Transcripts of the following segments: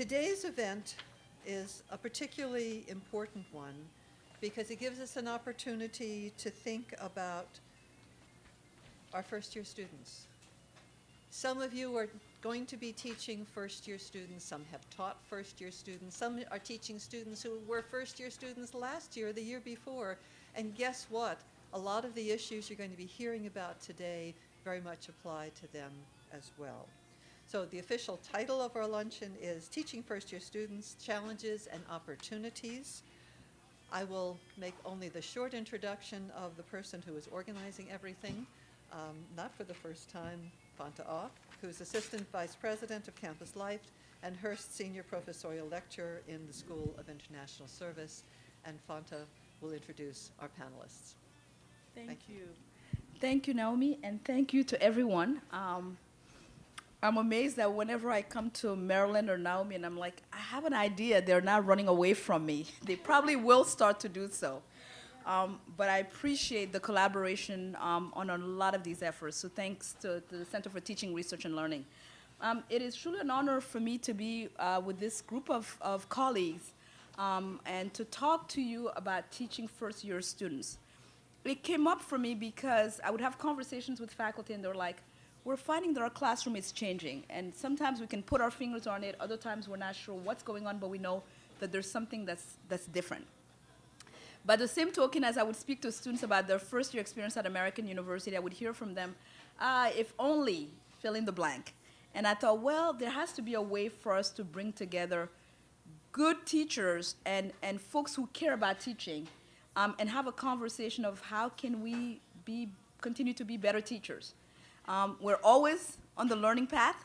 Today's event is a particularly important one because it gives us an opportunity to think about our first-year students. Some of you are going to be teaching first-year students, some have taught first-year students, some are teaching students who were first-year students last year, the year before, and guess what? A lot of the issues you're going to be hearing about today very much apply to them as well. So the official title of our luncheon is Teaching First-Year Students, Challenges and Opportunities. I will make only the short introduction of the person who is organizing everything, um, not for the first time, Fanta Aw, who's Assistant Vice President of Campus Life and Hurst Senior Professorial Lecturer in the School of International Service. And Fanta will introduce our panelists. Thank, Thank you. you. Thank you, Naomi, and thank you to everyone. Um, I'm amazed that whenever I come to Maryland or Naomi and I'm like, I have an idea, they're not running away from me. They probably will start to do so. Um, but I appreciate the collaboration um, on a lot of these efforts. So thanks to, to the Center for Teaching, Research, and Learning. Um, it is truly an honor for me to be uh, with this group of, of colleagues um, and to talk to you about teaching first year students. It came up for me because I would have conversations with faculty and they're like, we're finding that our classroom is changing and sometimes we can put our fingers on it, other times we're not sure what's going on, but we know that there's something that's, that's different. By the same token, as I would speak to students about their first year experience at American University, I would hear from them, ah, if only, fill in the blank. And I thought, well, there has to be a way for us to bring together good teachers and, and folks who care about teaching um, and have a conversation of how can we be, continue to be better teachers. Um, we're always on the learning path.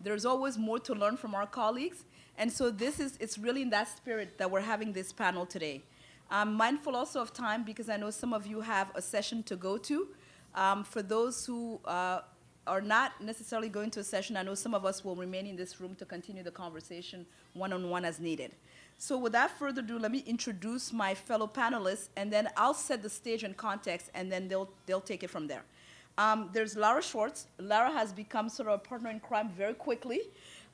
There's always more to learn from our colleagues. And so this is, it's really in that spirit that we're having this panel today. I'm mindful also of time because I know some of you have a session to go to. Um, for those who uh, are not necessarily going to a session, I know some of us will remain in this room to continue the conversation one-on-one -on -one as needed. So without further ado, let me introduce my fellow panelists, and then I'll set the stage and context, and then they'll, they'll take it from there. Um, there's Lara Schwartz. Lara has become sort of a partner in crime very quickly.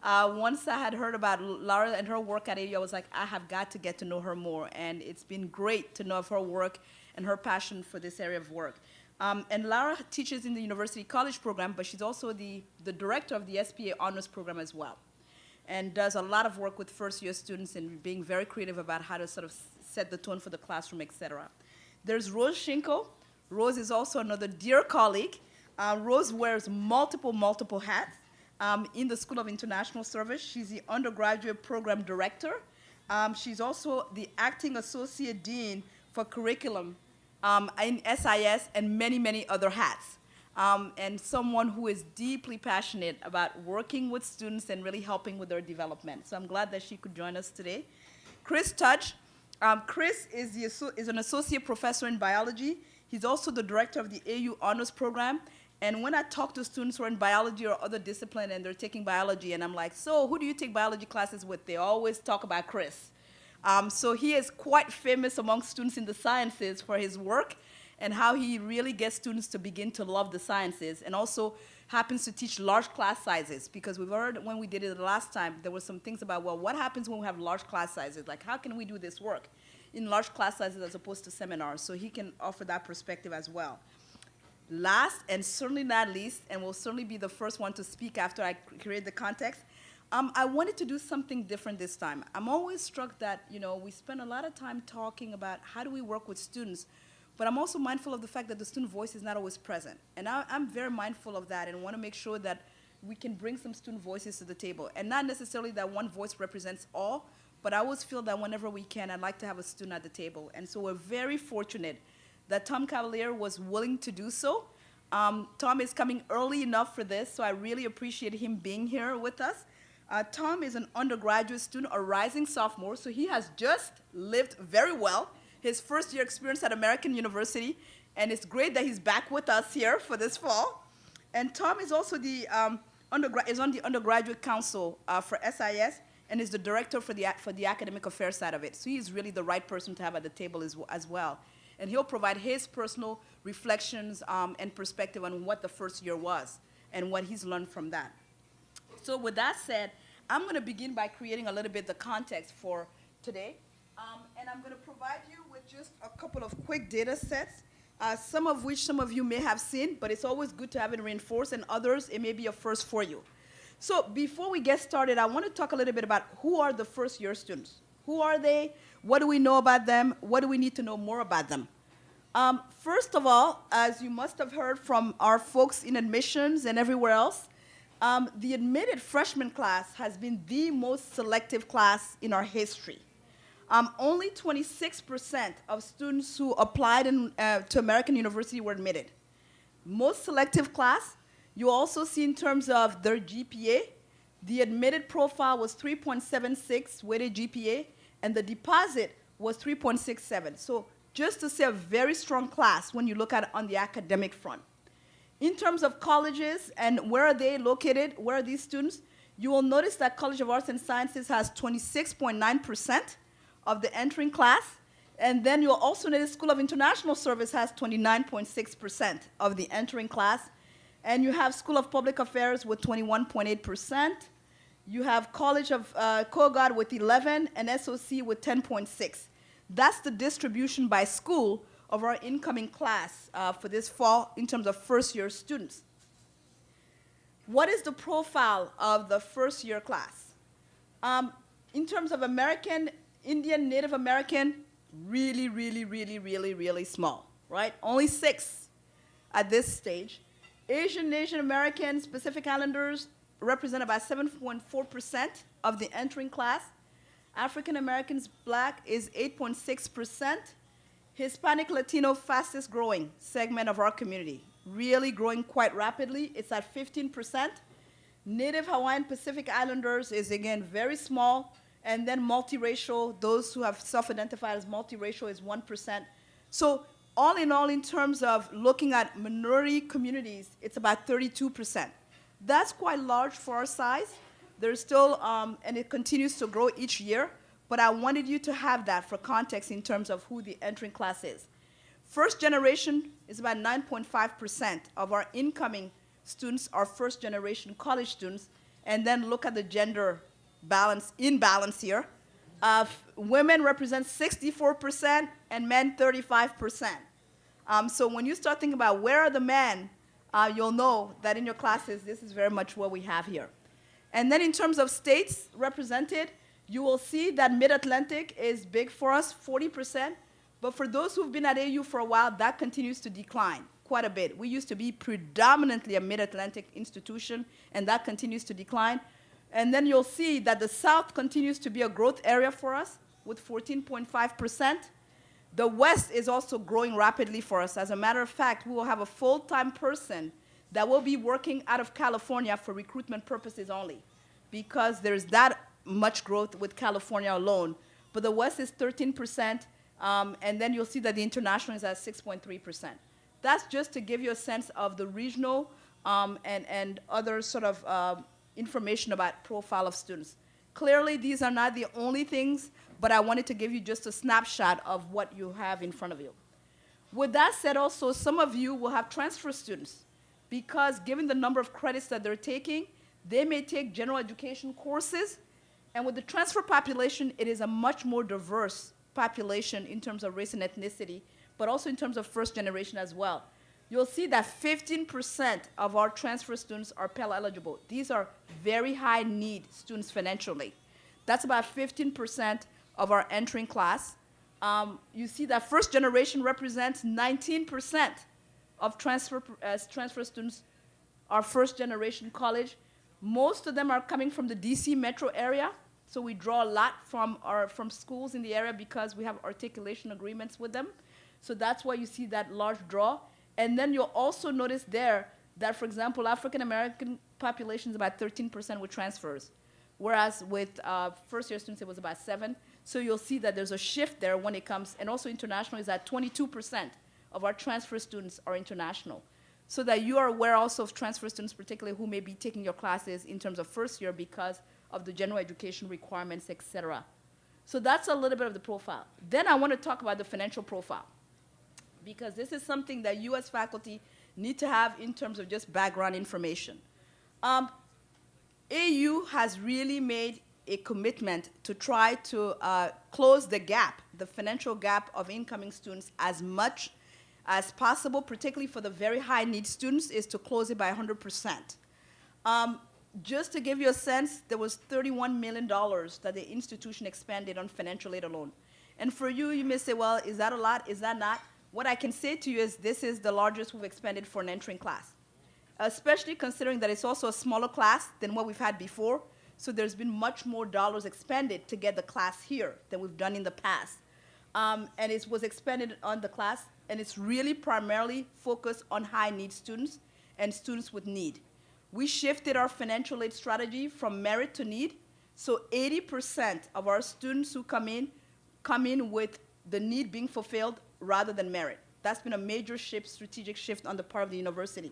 Uh, once I had heard about Lara and her work at AU, I was like, I have got to get to know her more. And it's been great to know of her work and her passion for this area of work. Um, and Lara teaches in the University College program, but she's also the, the director of the SPA Honors Program as well. And does a lot of work with first year students and being very creative about how to sort of set the tone for the classroom, et cetera. There's Rose Shinko. Rose is also another dear colleague. Uh, Rose wears multiple, multiple hats um, in the School of International Service. She's the undergraduate program director. Um, she's also the acting associate dean for curriculum um, in SIS and many, many other hats. Um, and someone who is deeply passionate about working with students and really helping with their development. So I'm glad that she could join us today. Chris Tudge. Um, Chris is, the, is an associate professor in biology. He's also the director of the AU Honors Program and when I talk to students who are in biology or other discipline and they're taking biology, and I'm like, so who do you take biology classes with? They always talk about Chris. Um, so he is quite famous among students in the sciences for his work and how he really gets students to begin to love the sciences and also happens to teach large class sizes because we've heard when we did it the last time, there were some things about, well, what happens when we have large class sizes? Like, how can we do this work in large class sizes as opposed to seminars? So he can offer that perspective as well. Last and certainly not least, and will certainly be the first one to speak after I create the context, um, I wanted to do something different this time. I'm always struck that, you know, we spend a lot of time talking about how do we work with students, but I'm also mindful of the fact that the student voice is not always present. And I, am very mindful of that and want to make sure that we can bring some student voices to the table. And not necessarily that one voice represents all, but I always feel that whenever we can, I'd like to have a student at the table. And so we're very fortunate that Tom Cavalier was willing to do so. Um, Tom is coming early enough for this, so I really appreciate him being here with us. Uh, Tom is an undergraduate student, a rising sophomore, so he has just lived very well his first year experience at American University, and it's great that he's back with us here for this fall. And Tom is also the um, is on the undergraduate council uh, for SIS and is the director for the, for the academic affairs side of it. So he's really the right person to have at the table as, as well and he'll provide his personal reflections um, and perspective on what the first year was and what he's learned from that. So with that said, I'm going to begin by creating a little bit the context for today. Um, and I'm going to provide you with just a couple of quick data sets, uh, some of which some of you may have seen, but it's always good to have it reinforced, and others, it may be a first for you. So before we get started, I want to talk a little bit about who are the first year students. Who are they? What do we know about them? What do we need to know more about them? Um, first of all, as you must have heard from our folks in admissions and everywhere else, um, the admitted freshman class has been the most selective class in our history. Um, only 26% of students who applied in, uh, to American University were admitted. Most selective class, you also see in terms of their GPA, the admitted profile was 3.76 weighted GPA, and the deposit was 3.67. So just to say a very strong class when you look at it on the academic front. In terms of colleges and where are they located, where are these students, you will notice that College of Arts and Sciences has 26.9% of the entering class, and then you'll also notice School of International Service has 29.6% of the entering class, and you have School of Public Affairs with 21.8%. You have College of uh, Kogod with 11 and SOC with 10.6. That's the distribution by school of our incoming class uh, for this fall in terms of first year students. What is the profile of the first year class? Um, in terms of American, Indian, Native American, really, really, really, really, really small, right? Only six at this stage. Asian, Asian American, Pacific Islanders represent about 7.4% of the entering class. African Americans, black is 8.6%. Hispanic Latino, fastest growing segment of our community, really growing quite rapidly. It's at 15%. Native Hawaiian Pacific Islanders is again very small. And then multiracial, those who have self identified as multiracial is 1%. So, all in all, in terms of looking at minority communities, it's about 32%. That's quite large for our size. There's still, um, and it continues to grow each year, but I wanted you to have that for context in terms of who the entering class is. First generation is about 9.5% of our incoming students are first generation college students, and then look at the gender balance, imbalance here. Uh, women represent 64% and men 35%. Um, so when you start thinking about where are the men, uh, you'll know that in your classes, this is very much what we have here. And then in terms of states represented, you will see that Mid-Atlantic is big for us, 40%. But for those who've been at AU for a while, that continues to decline quite a bit. We used to be predominantly a Mid-Atlantic institution, and that continues to decline. And then you'll see that the South continues to be a growth area for us with 14.5%. The West is also growing rapidly for us. As a matter of fact, we will have a full-time person that will be working out of California for recruitment purposes only because there's that much growth with California alone. But the West is 13%, um, and then you'll see that the international is at 6.3%. That's just to give you a sense of the regional um, and, and other sort of uh, information about profile of students. Clearly, these are not the only things, but I wanted to give you just a snapshot of what you have in front of you. With that said, also, some of you will have transfer students because given the number of credits that they're taking, they may take general education courses. And with the transfer population, it is a much more diverse population in terms of race and ethnicity, but also in terms of first generation as well. You'll see that 15% of our transfer students are Pell eligible. These are very high need students financially. That's about 15% of our entering class. Um, you see that first generation represents 19% of transfer, transfer students are first generation college. Most of them are coming from the DC metro area. So we draw a lot from, our, from schools in the area because we have articulation agreements with them. So that's why you see that large draw. And then you'll also notice there that, for example, African American population is about 13% with transfers, whereas with uh, first year students it was about 7. So you'll see that there's a shift there when it comes, and also international is at 22% of our transfer students are international. So that you are aware also of transfer students, particularly who may be taking your classes in terms of first year because of the general education requirements, et cetera. So that's a little bit of the profile. Then I want to talk about the financial profile because this is something that as faculty need to have in terms of just background information. Um, AU has really made a commitment to try to uh, close the gap, the financial gap of incoming students as much as possible, particularly for the very high need students, is to close it by 100%. Um, just to give you a sense, there was $31 million that the institution expended on financial aid alone. And for you, you may say, well, is that a lot? Is that not? What I can say to you is this is the largest we've expended for an entering class, especially considering that it's also a smaller class than what we've had before. So there's been much more dollars expended to get the class here than we've done in the past. Um, and it was expended on the class, and it's really primarily focused on high need students and students with need. We shifted our financial aid strategy from merit to need. So 80% of our students who come in come in with the need being fulfilled rather than merit. That's been a major shift, strategic shift on the part of the university.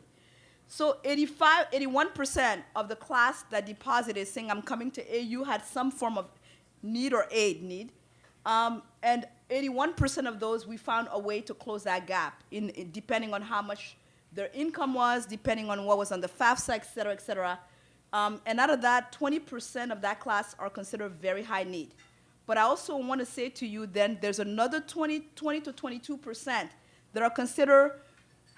So 85, 81% of the class that deposited saying I'm coming to AU had some form of need or aid need. Um, and 81% of those, we found a way to close that gap in, in- depending on how much their income was, depending on what was on the FAFSA, et cetera, et cetera. Um, and out of that, 20% of that class are considered very high need. But I also want to say to you then, there's another 20, 20 to 22% that are considered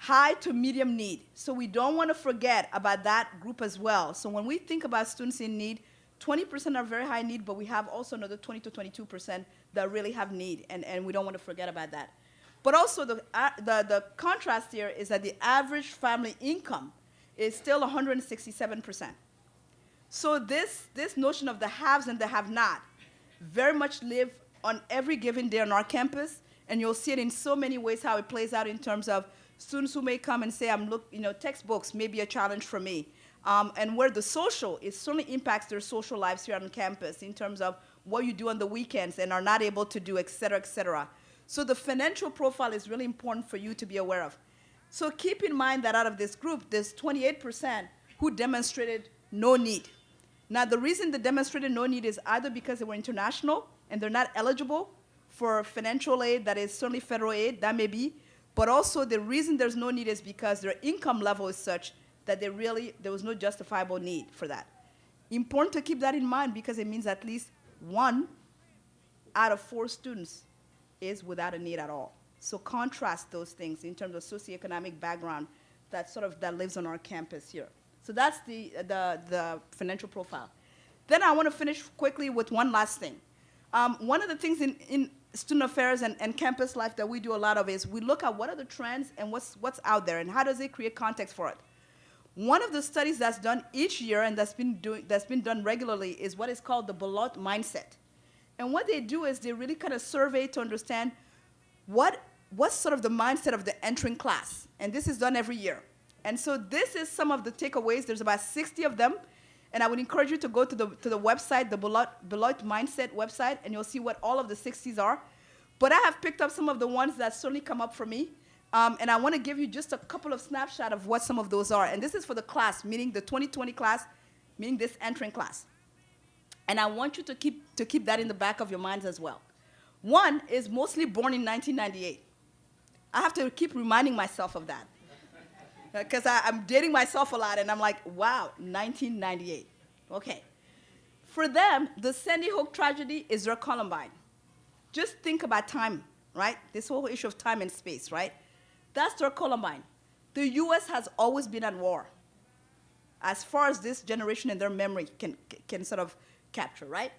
high to medium need. So we don't want to forget about that group as well. So when we think about students in need, 20% are very high need, but we have also another 20 to 22% that really have need, and, and we don't want to forget about that. But also the, uh, the, the contrast here is that the average family income is still 167%. So this, this notion of the haves and the have-not very much live on every given day on our campus, and you'll see it in so many ways how it plays out in terms of students who may come and say, I'm look, you know, textbooks may be a challenge for me. Um, and where the social, it certainly impacts their social lives here on campus in terms of what you do on the weekends and are not able to do, et cetera, et cetera. So the financial profile is really important for you to be aware of. So keep in mind that out of this group, there's 28% who demonstrated no need. Now, the reason they demonstrated no need is either because they were international and they're not eligible for financial aid that is certainly federal aid, that may be, but also the reason there's no need is because their income level is such that they really, there was no justifiable need for that. Important to keep that in mind because it means at least one out of four students is without a need at all. So contrast those things in terms of socioeconomic background that sort of that lives on our campus here. So that's the, the, the financial profile. Then I want to finish quickly with one last thing. Um, one of the things in, in student affairs and, and campus life that we do a lot of is we look at what are the trends and what's, what's out there and how does it create context for it. One of the studies that's done each year and that's been, doing, that's been done regularly is what is called the Beloit mindset. And what they do is they really kind of survey to understand what, what's sort of the mindset of the entering class. And this is done every year. And so this is some of the takeaways. There's about 60 of them. And I would encourage you to go to the, to the website, the Beloit, Mindset website, and you'll see what all of the 60s are. But I have picked up some of the ones that certainly come up for me. Um, and I want to give you just a couple of snapshot of what some of those are. And this is for the class, meaning the 2020 class, meaning this entering class. And I want you to keep, to keep that in the back of your minds as well. One is mostly born in 1998. I have to keep reminding myself of that. Because I'm dating myself a lot, and I'm like, wow, 1998. Okay. For them, the Sandy Hook tragedy is their Columbine. Just think about time, right? This whole issue of time and space, right? That's their Columbine. The US has always been at war, as far as this generation and their memory can, can sort of capture, right?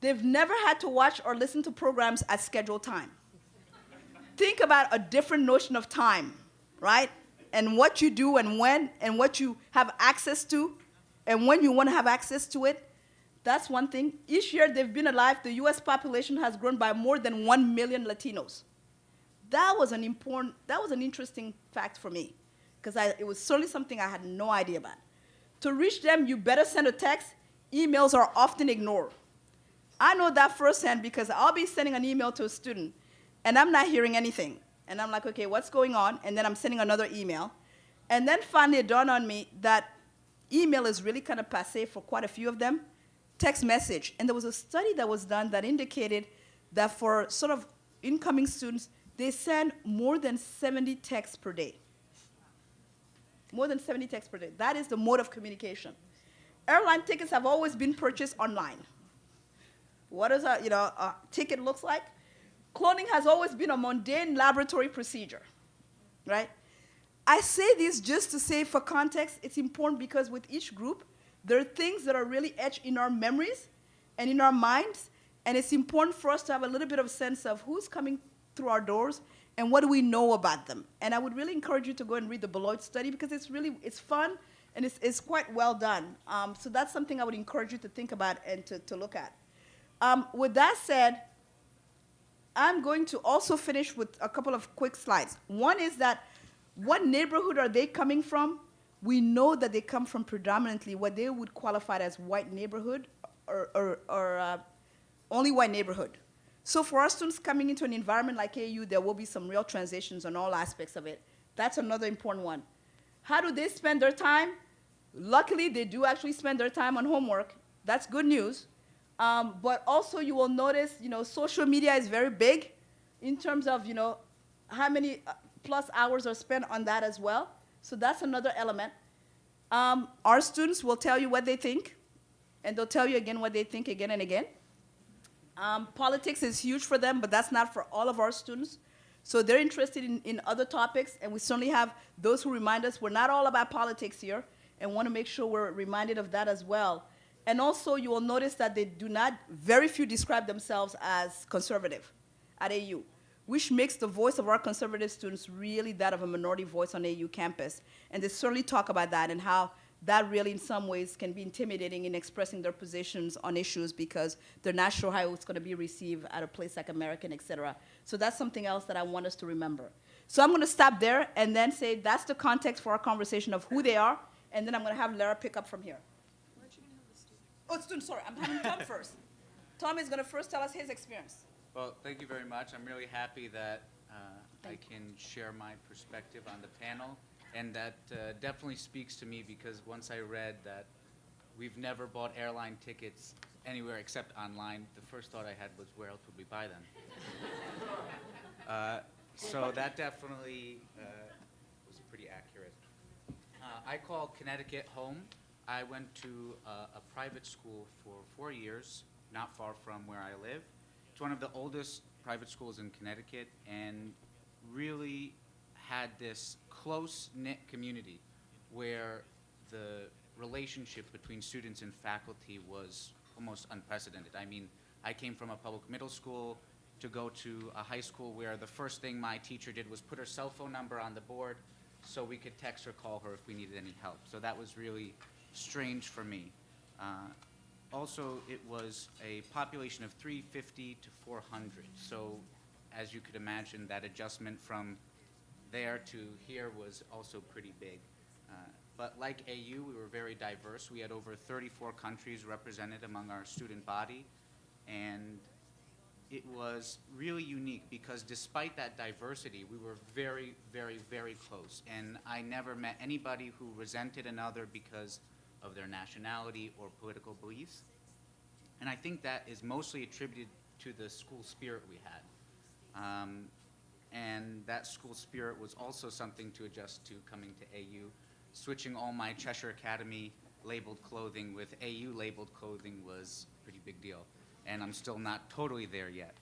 They've never had to watch or listen to programs at scheduled time. Think about a different notion of time, right? And what you do and when and what you have access to and when you want to have access to it. That's one thing. Each year they've been alive, the US population has grown by more than 1 million Latinos. That was an important, that was an interesting fact for me because it was certainly something I had no idea about. To reach them, you better send a text. Emails are often ignored. I know that firsthand because I'll be sending an email to a student and I'm not hearing anything. And I'm like, okay, what's going on? And then I'm sending another email. And then finally it dawned on me that email is really kind of passe for quite a few of them. Text message. And there was a study that was done that indicated that for sort of incoming students, they send more than 70 texts per day. More than 70 texts per day. That is the mode of communication. airline tickets have always been purchased online. What does a you know a ticket looks like? Cloning has always been a mundane laboratory procedure, right? I say this just to say, for context, it's important because with each group, there are things that are really etched in our memories and in our minds, and it's important for us to have a little bit of sense of who's coming through our doors and what do we know about them. And I would really encourage you to go and read the Beloit study because it's really it's fun and it's, it's quite well done. Um, so that's something I would encourage you to think about and to, to look at. Um, with that said, I'm going to also finish with a couple of quick slides. One is that what neighborhood are they coming from? We know that they come from predominantly what they would qualify as white neighborhood or, or, or uh, only white neighborhood. So for our students coming into an environment like AU, there will be some real transitions on all aspects of it. That's another important one. How do they spend their time? Luckily, they do actually spend their time on homework. That's good news. Um, but also, you will notice, you know, social media is very big in terms of, you know, how many uh, plus hours are spent on that as well. So that's another element. Um, our students will tell you what they think, and they'll tell you again what they think again and again. Um, politics is huge for them, but that's not for all of our students. So they're interested in, in other topics, and we certainly have those who remind us we're not all about politics here, and want to make sure we're reminded of that as well. And also, you will notice that they do not, very few describe themselves as conservative at AU, which makes the voice of our conservative students really that of a minority voice on AU campus. And they certainly talk about that and how that really, in some ways, can be intimidating in expressing their positions on issues because they're not sure how it's going to be received at a place like American, et cetera. So that's something else that I want us to remember. So I'm going to stop there and then say that's the context for our conversation of who they are, and then I'm going to have Lara pick up from here. Oh, student, sorry, I'm having Tom first. Tom is going to first tell us his experience. Well, thank you very much. I'm really happy that uh, I can share my perspective on the panel, and that uh, definitely speaks to me because once I read that we've never bought airline tickets anywhere except online, the first thought I had was, where else would we buy them? Uh, So that definitely uh, was pretty accurate. Uh, I call Connecticut home. I went to uh, a private school for four years, not far from where I live. It's one of the oldest private schools in Connecticut and really had this close-knit community where the relationship between students and faculty was almost unprecedented. I mean, I came from a public middle school to go to a high school where the first thing my teacher did was put her cell phone number on the board so we could text or call her if we needed any help. So that was really strange for me. Uh, also, it was a population of 350 to 400. So, as you could imagine, that adjustment from there to here was also pretty big. Uh, but like AU, we were very diverse. We had over 34 countries represented among our student body. And it was really unique because despite that diversity, we were very, very, very close. And I never met anybody who resented another because of their nationality or political beliefs. And I think that is mostly attributed to the school spirit we had. Um, and that school spirit was also something to adjust to coming to AU. Switching all my Cheshire Academy labeled clothing with AU labeled clothing was a pretty big deal. And I'm still not totally there yet.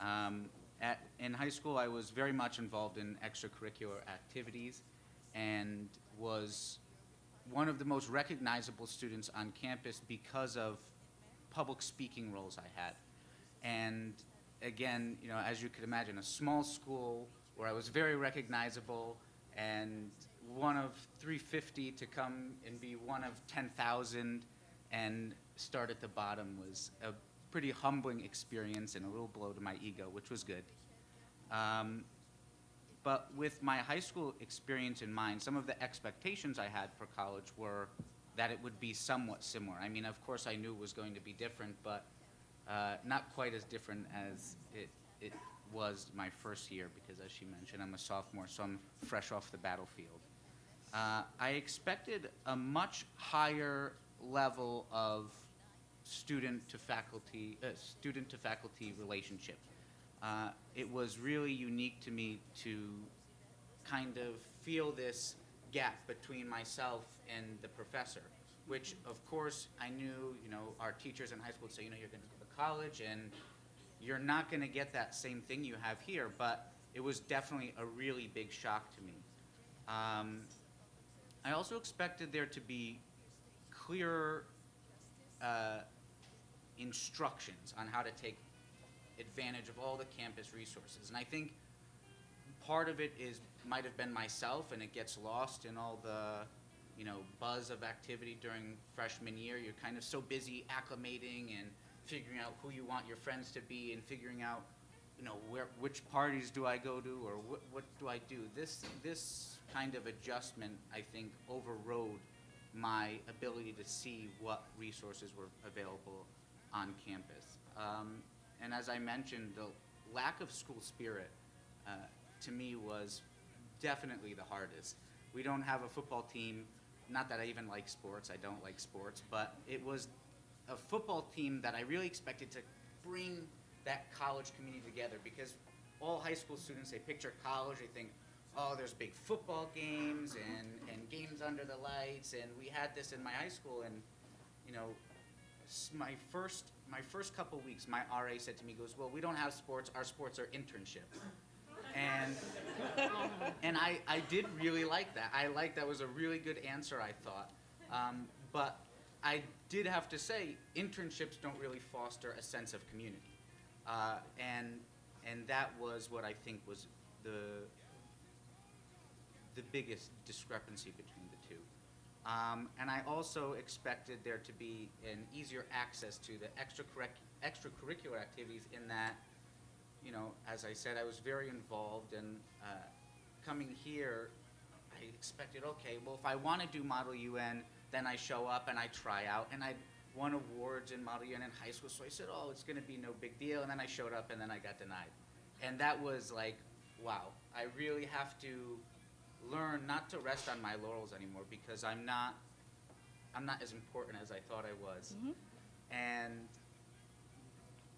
Um, at, in high school, I was very much involved in extracurricular activities and was one of the most recognizable students on campus because of public speaking roles I had. And again, you know, as you could imagine, a small school where I was very recognizable and one of 350 to come and be one of 10,000 and start at the bottom was a pretty humbling experience and a little blow to my ego, which was good. Um, but with my high school experience in mind, some of the expectations I had for college were that it would be somewhat similar. I mean, of course, I knew it was going to be different, but uh, not quite as different as it, it was my first year, because as she mentioned, I'm a sophomore, so I'm fresh off the battlefield. Uh, I expected a much higher level of student to faculty, uh, student to faculty relationship. Uh, it was really unique to me to kind of feel this gap between myself and the professor, which of course I knew, you know, our teachers in high school would say, you know, you're gonna go to college and you're not gonna get that same thing you have here, but it was definitely a really big shock to me. Um, I also expected there to be clearer uh, instructions on how to take advantage of all the campus resources. And I think part of it is might have been myself, and it gets lost in all the you know buzz of activity during freshman year. You're kind of so busy acclimating and figuring out who you want your friends to be, and figuring out you know where which parties do I go to or what what do I do. This this kind of adjustment I think overrode my ability to see what resources were available on campus. Um, and as I mentioned, the lack of school spirit uh, to me was definitely the hardest. We don't have a football team, not that I even like sports, I don't like sports, but it was a football team that I really expected to bring that college community together because all high school students, they picture college, they think, oh, there's big football games and, and games under the lights, and we had this in my high school, and, you know, my first, my first couple weeks, my RA said to me, goes, well, we don't have sports, our sports are internships. And, and I, I did really like that. I liked that was a really good answer, I thought. Um, but I did have to say, internships don't really foster a sense of community. Uh, and, and that was what I think was the, the biggest discrepancy between. Um, and I also expected there to be an easier access to the extracurric- extracurricular activities in that, you know, as I said, I was very involved and uh, coming here, I expected, okay, well, if I want to do Model UN, then I show up and I try out and I won awards in Model UN in high school, so I said, oh, it's going to be no big deal. And then I showed up and then I got denied. And that was like, wow, I really have to learn not to rest on my laurels anymore because I'm not, I'm not as important as I thought I was. And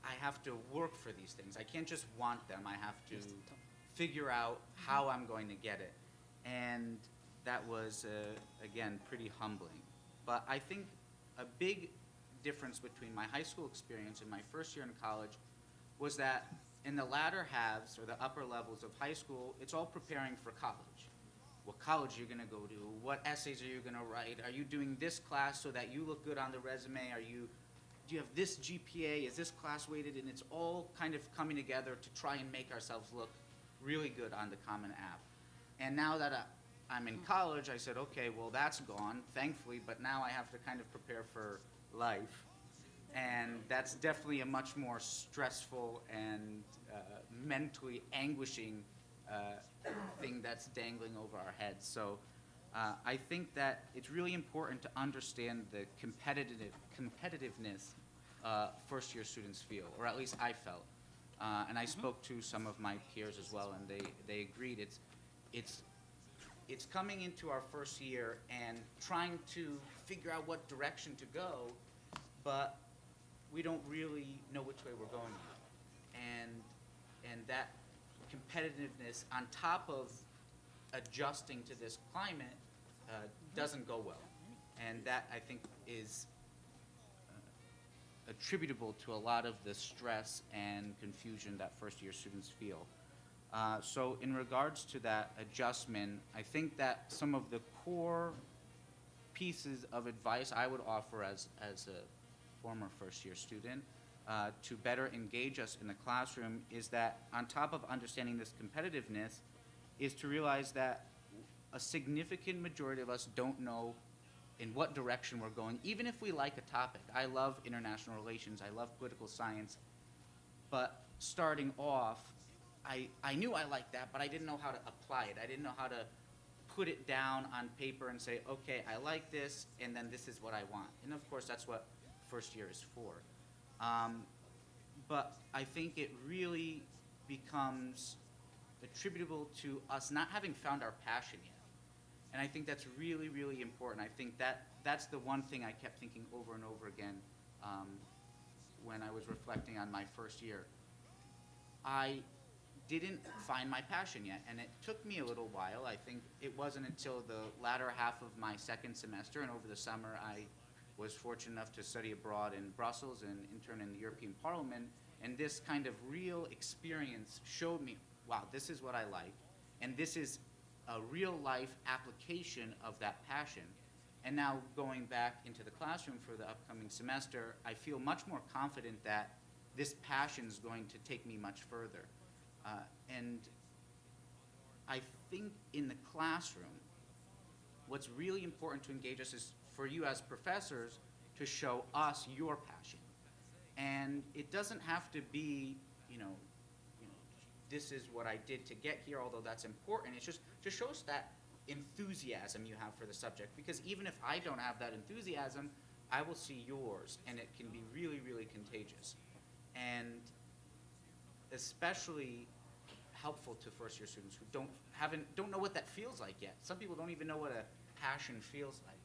I have to work for these things. I can't just want them. I have to figure out how I'm going to get it. And that was, uh, again, pretty humbling. But I think a big difference between my high school experience and my first year in college was that in the latter halves or the upper levels of high school, it's all preparing for college. What college you're gonna go to, what essays are you gonna write, are you doing this class so that you look good on the resume, are you, do you have this GPA, is this class weighted, and it's all kind of coming together to try and make ourselves look really good on the Common App. And now that I, I'm in college, I said, okay, well, that's gone, thankfully, but now I have to kind of prepare for life. And that's definitely a much more stressful and uh, mentally anguishing thing that's dangling over our heads. So uh, I think that it's really important to understand the competitive competitiveness uh, first year students feel, or at least I felt. Uh, and I spoke to some of my peers as well, and they, they agreed. It's, it's, it's coming into our first year and trying to figure out what direction to go, but we don't really know which way we're going. And, and that competitiveness on top of adjusting to this climate uh, doesn't go well. And that, I think, is uh, attributable to a lot of the stress and confusion that first-year students feel. Uh, So in regards to that adjustment, I think that some of the core pieces of advice I would offer as, as a former first-year student uh, to better engage us in the classroom is that on top of understanding this competitiveness, is to realize that a significant majority of us don't know in what direction we're going, even if we like a topic. I love international relations, I love political science, but starting off, I, I knew I liked that, but I didn't know how to apply it. I didn't know how to put it down on paper and say, okay, I like this, and then this is what I want. And of course, that's what first year is for. Um, but I think it really becomes attributable to us not having found our passion yet. And I think that's really, really important. I think that that's the one thing I kept thinking over and over again um, when I was reflecting on my first year. I didn't find my passion yet, and it took me a little while. I think it wasn't until the latter half of my second semester and over the summer I was fortunate enough to study abroad in Brussels and intern in the European Parliament. And this kind of real experience showed me, wow, this is what I like. And this is a real life application of that passion. And now going back into the classroom for the upcoming semester, I feel much more confident that this passion is going to take me much further. Uh, and I think in the classroom, what's really important to engage us is for you as professors to show us your passion. And it doesn't have to be, you know, you know, this is what I did to get here, although that's important. It's just just show us that enthusiasm you have for the subject. Because even if I don't have that enthusiasm, I will see yours, and it can be really, really contagious. And especially helpful to first year students who don't haven't don't know what that feels like yet. Some people don't even know what a passion feels like.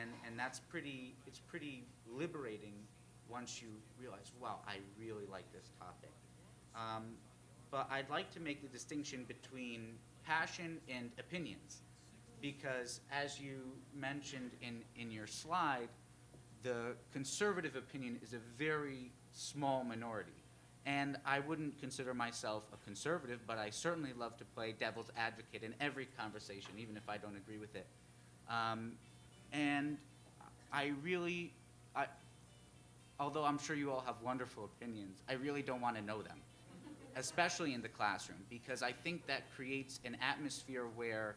And and that's pretty it's pretty liberating once you realize, wow, I really like this topic. Um, but I'd like to make the distinction between passion and opinions. Because as you mentioned in, in your slide, the conservative opinion is a very small minority. And I wouldn't consider myself a conservative, but I certainly love to play devil's advocate in every conversation, even if I don't agree with it. Um, and I really, I, although I'm sure you all have wonderful opinions, I really don't want to know them, especially in the classroom, because I think that creates an atmosphere where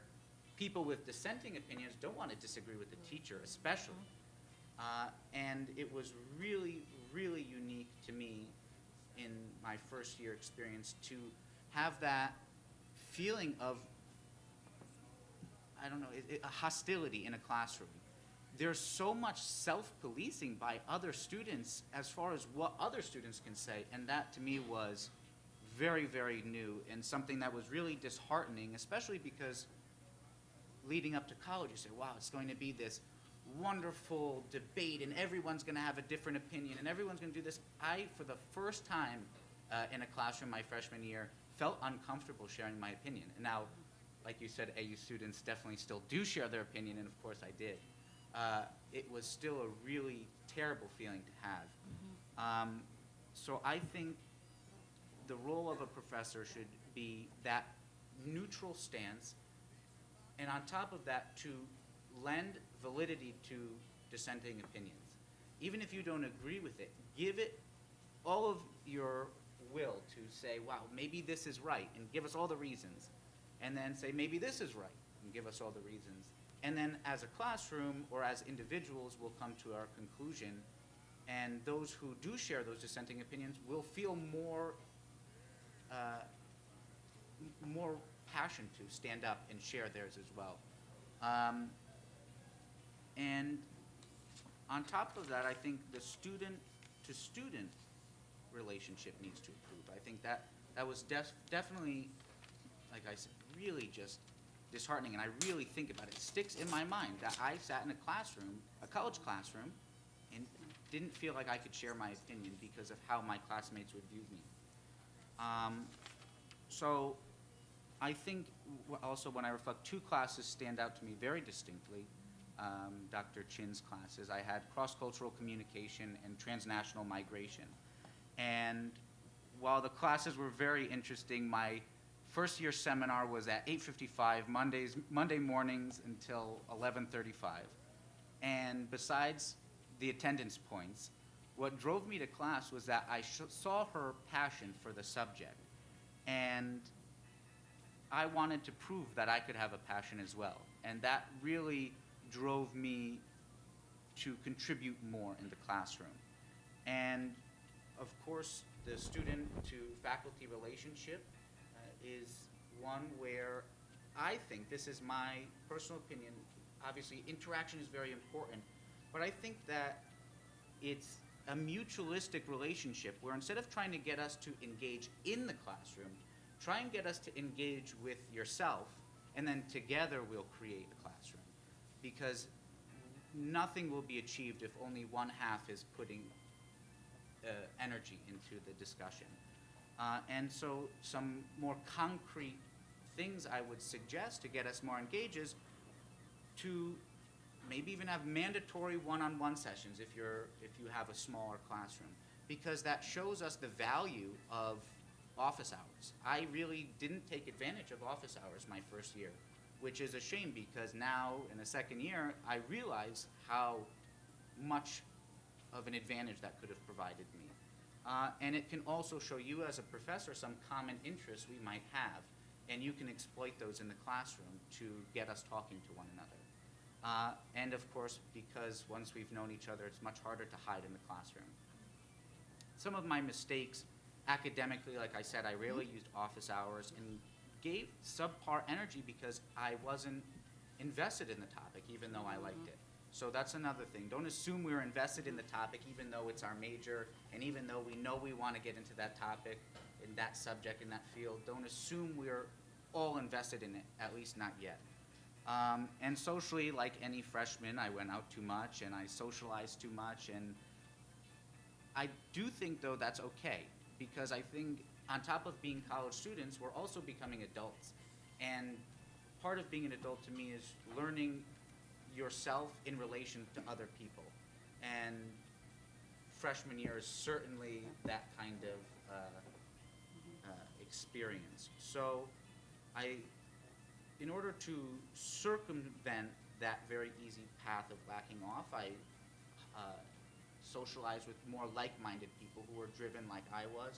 people with dissenting opinions don't want to disagree with the teacher, especially. Uh, and it was really, really unique to me in my first year experience to have that feeling of, I don't know, it, it, a hostility in a classroom. There's so much self-policing by other students as far as what other students can say, and that to me was very, very new and something that was really disheartening, especially because leading up to college, you say, wow, it's going to be this wonderful debate and everyone's going to have a different opinion and everyone's going to do this. I, for the first time uh, in a classroom my freshman year, felt uncomfortable sharing my opinion. And now, like you said, AU students definitely still do share their opinion, and of course I did. Uh, it was still a really terrible feeling to have. Um, so I think the role of a professor should be that neutral stance and on top of that, to lend validity to dissenting opinions. Even if you don't agree with it, give it all of your will to say, wow, maybe this is right, and give us all the reasons. And then say, maybe this is right, and give us all the reasons. And then as a classroom or as individuals, we'll come to our conclusion. And those who do share those dissenting opinions will feel more, uh, more passion to stand up and share theirs as well. Um, and on top of that, I think the student to student relationship needs to improve. I think that that was def- definitely, like I said, really just disheartening. And I really think about it. It sticks in my mind that I sat in a classroom, a college classroom, and didn't feel like I could share my opinion because of how my classmates would view me. Um, so I think also when I reflect, two classes stand out to me very distinctly. Um, Dr. Chin's classes. I had cross-cultural communication and transnational migration. And while the classes were very interesting, my first year seminar was at 8:55 Mondays, Monday mornings until 11:35. And besides the attendance points, what drove me to class was that I saw her passion for the subject. And I wanted to prove that I could have a passion as well. And that really drove me to contribute more in the classroom. And of course, the student to faculty relationship is one where I think, this is my personal opinion, obviously interaction is very important, but I think that it's a mutualistic relationship where instead of trying to get us to engage in the classroom, try and get us to engage with yourself, and then together we'll create a classroom. Because nothing will be achieved if only one half is putting uh, energy into the discussion. Uh, and so, some more concrete things I would suggest to get us more engaged is to maybe even have mandatory one-on-one sessions if you're, if you have a smaller classroom, because that shows us the value of office hours. I really didn't take advantage of office hours my first year, which is a shame because now in the second year, I realize how much of an advantage that could have provided me. Uh, and it can also show you as a professor some common interests we might have, and you can exploit those in the classroom to get us talking to one another. Uh, and of course, because once we've known each other, it's much harder to hide in the classroom. Some of my mistakes academically, like I said, I rarely used office hours and gave subpar energy because I wasn't invested in the topic, even though I liked it. So that's another thing. Don't assume we're invested in the topic, even though it's our major, and even though we know we want to get into that topic, in that subject, in that field. Don't assume we're all invested in it, at least not yet. Um, and socially, like any freshman, I went out too much and I socialized too much. And I do think, though, that's okay because I think on top of being college students, we're also becoming adults. And part of being an adult to me is learning yourself in relation to other people. And freshman year is certainly that kind of uh, uh, experience. So I, in order to circumvent that very easy path of lacking off, I uh, socialized with more like-minded people who were driven like I was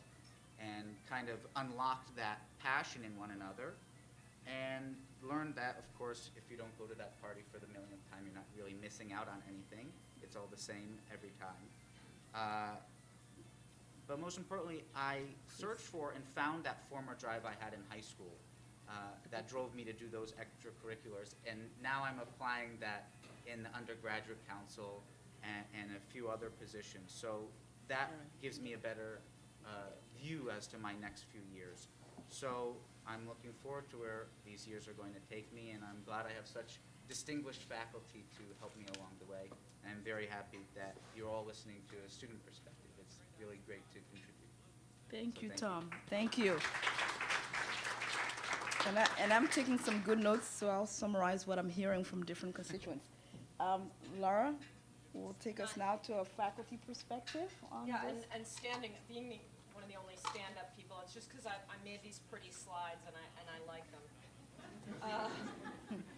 and kind of unlocked that passion in one another and learned that, of course, if you don't go to that party for the millionth time, you're not really missing out on anything. It's all the same every time. Uh, but most importantly, I searched for and found that former drive I had in high school uh, that drove me to do those extracurriculars. And now I'm applying that in the undergraduate council and, and a few other positions. So that gives me a better uh, view as to my next few years. So I'm looking forward to where these years are going to take me, and I'm glad I have such distinguished faculty to help me along the way. And I'm very happy that you're all listening to a student perspective. It's really great to contribute. Thank So you, thank you. Tom. Thank you. And, I, and I'm taking some good notes, so I'll summarize what I'm hearing from different constituents. Um, Laura will take us now to a faculty perspective on Yeah, and, this. and standing, being the, one of the only stand-up people, it's just because I, I made these pretty slides and I, and I like them. Uh,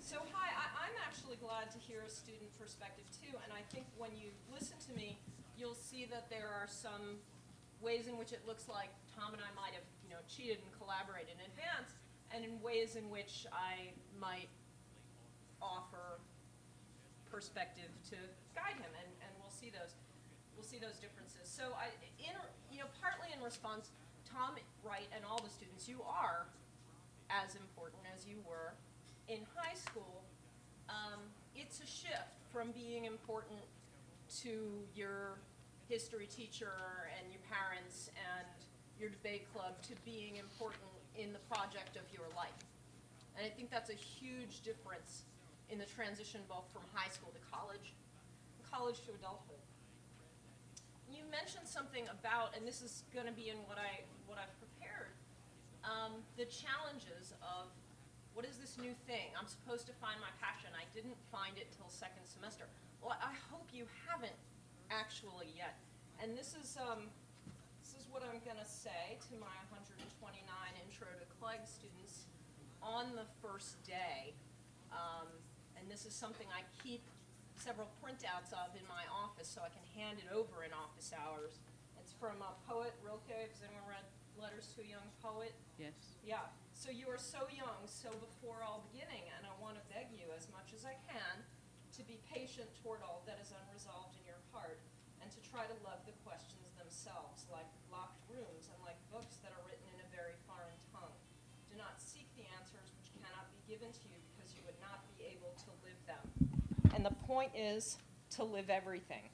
So, hi, I, I'm actually glad to hear a student perspective too, and I think when you listen to me, you'll see that there are some ways in which it looks like Tom and I might have, you know, cheated and collaborated in advance, and in ways in which I might offer perspective to guide him, and, and we'll see those, we'll see those differences. So I, in, you know, partly in response, Tom, Wright and all the students, you are as important as you were in high school. Um, it's a shift from being important to your history teacher and your parents and your debate club to being important in the project of your life. And I think that's a huge difference in the transition both from high school to college, and college to adulthood. You mentioned something about, and this is going to be in what I what I've prepared, um, the challenges of what is this new thing? I'm supposed to find my passion. I didn't find it till second semester. Well, I hope you haven't actually yet. And this is um, this is what I'm going to say to my 129 intro to CLEG students on the first day. Um, and this is something I keep several printouts of in my office so I can hand it over in office hours. It's from a poet, Rilke. Has anyone read Letters to a Young Poet? Yes. Yeah. So you are so young, so before all beginning, and I want to beg you as much as I can to be patient toward all that is unresolved in your heart, and to try to love the questions themselves, like locked rooms and like books that are written in a very foreign tongue. Do not seek the answers which cannot be given to you because you would not be able to live them. And the point is to live everything.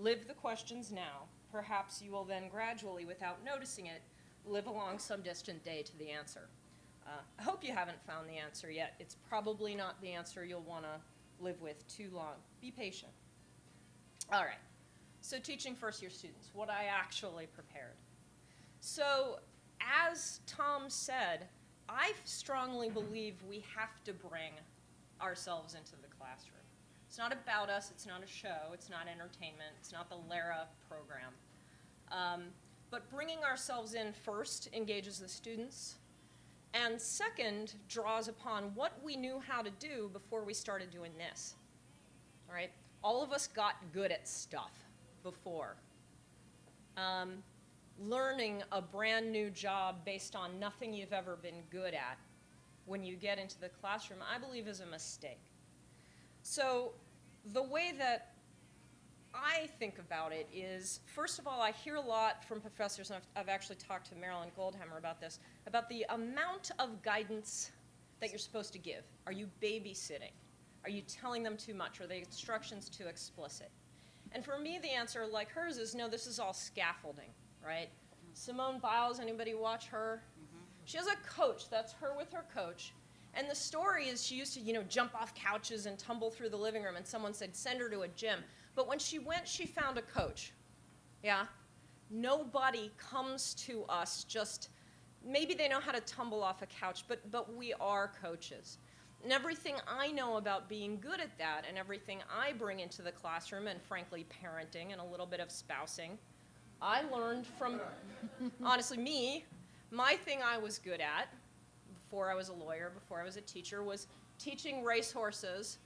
Live the questions now. Perhaps you will then gradually, without noticing it, live along some distant day to the answer. Uh, I hope you haven't found the answer yet. It's probably not the answer you'll want to live with too long. Be patient. All right. So, teaching first year students, what I actually prepared. So, as Tom said, I strongly believe we have to bring ourselves into the classroom. It's not about us, it's not a show, it's not entertainment, it's not the Lara program. Um, but bringing ourselves in first engages the students, and second, draws upon what we knew how to do before we started doing this. All right? All of us got good at stuff before. Um, learning a brand new job based on nothing you've ever been good at when you get into the classroom, I believe is a mistake. So, the way that I think about it is, first of all, I hear a lot from professors, and I've, I've actually talked to Marilyn Goldhammer about this, about the amount of guidance that you're supposed to give. Are you babysitting? Are you telling them too much? Are the instructions too explicit? And for me, the answer, like hers, is no, this is all scaffolding, right? Simone Biles, anybody watch her? Mm-hmm. She has a coach. That's her with her coach. And the story is she used to, you know, jump off couches and tumble through the living room, and someone said, send her to a gym. But when she went, she found a coach. Yeah? Nobody comes to us just, maybe they know how to tumble off a couch, but, but we are coaches. And everything I know about being good at that, and everything I bring into the classroom, and frankly, parenting and a little bit of spousing, I learned from, honestly, me, my thing I was good at before I was a lawyer, before I was a teacher, was teaching racehorses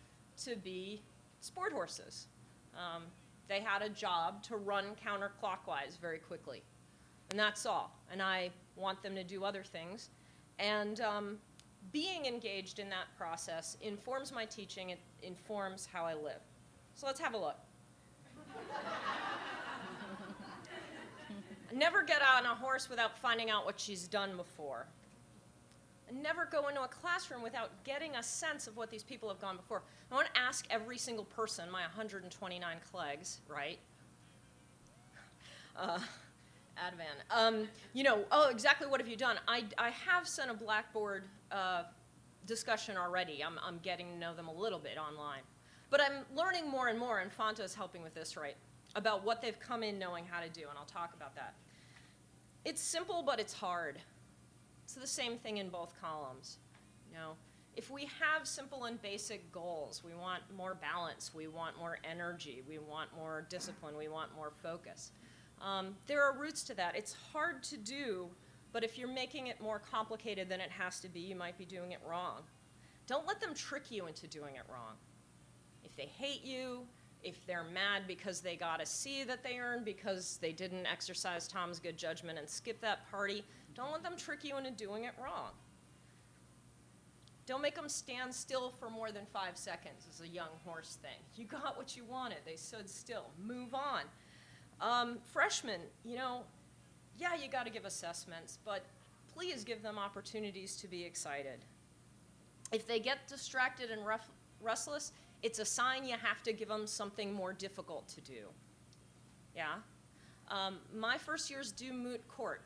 to be sport horses. Um, they had a job to run counterclockwise very quickly. And that's all. And I want them to do other things. And um, being engaged in that process informs my teaching, it informs how I live. So let's have a look. Never get on a horse without finding out what she's done before. Never go into a classroom without getting a sense of what these people have gone before. I want to ask every single person, my 129 CLEGs, right? Uh, Advan. Um, you know, oh, exactly what have you done? I, I have sent a Blackboard uh, discussion already. I'm, I'm getting to know them a little bit online. But I'm learning more and more, and Fanta is helping with this, right? About what they've come in knowing how to do, and I'll talk about that. It's simple, but it's hard. It's the same thing in both columns. You know, if we have simple and basic goals, we want more balance, we want more energy, we want more discipline, we want more focus. Um, there are roots to that. It's hard to do, but if you're making it more complicated than it has to be, you might be doing it wrong. Don't let them trick you into doing it wrong. If they hate you, if they're mad because they got a C that they earned because they didn't exercise Tom's good judgment and skip that party, don't let them trick you into doing it wrong. Don't make them stand still for more than five seconds as a young horse thing. You got what you wanted. They stood still. Move on. Um, freshmen, you know, yeah, you got to give assessments, but please give them opportunities to be excited. If they get distracted and restless, it's a sign you have to give them something more difficult to do. Yeah? Um, my first years do moot court.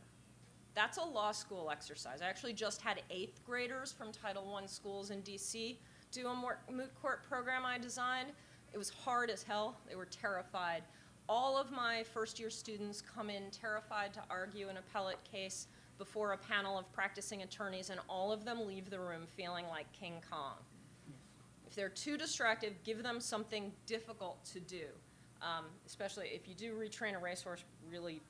That's a law school exercise. I actually just had eighth graders from Title I schools in DC do a moot court program I designed. It was hard as hell. They were terrified. All of my first year students come in terrified to argue an appellate case before a panel of practicing attorneys, and all of them leave the room feeling like King Kong. If they're too distracted, give them something difficult to do. Um, especially if you do retrain a racehorse, really,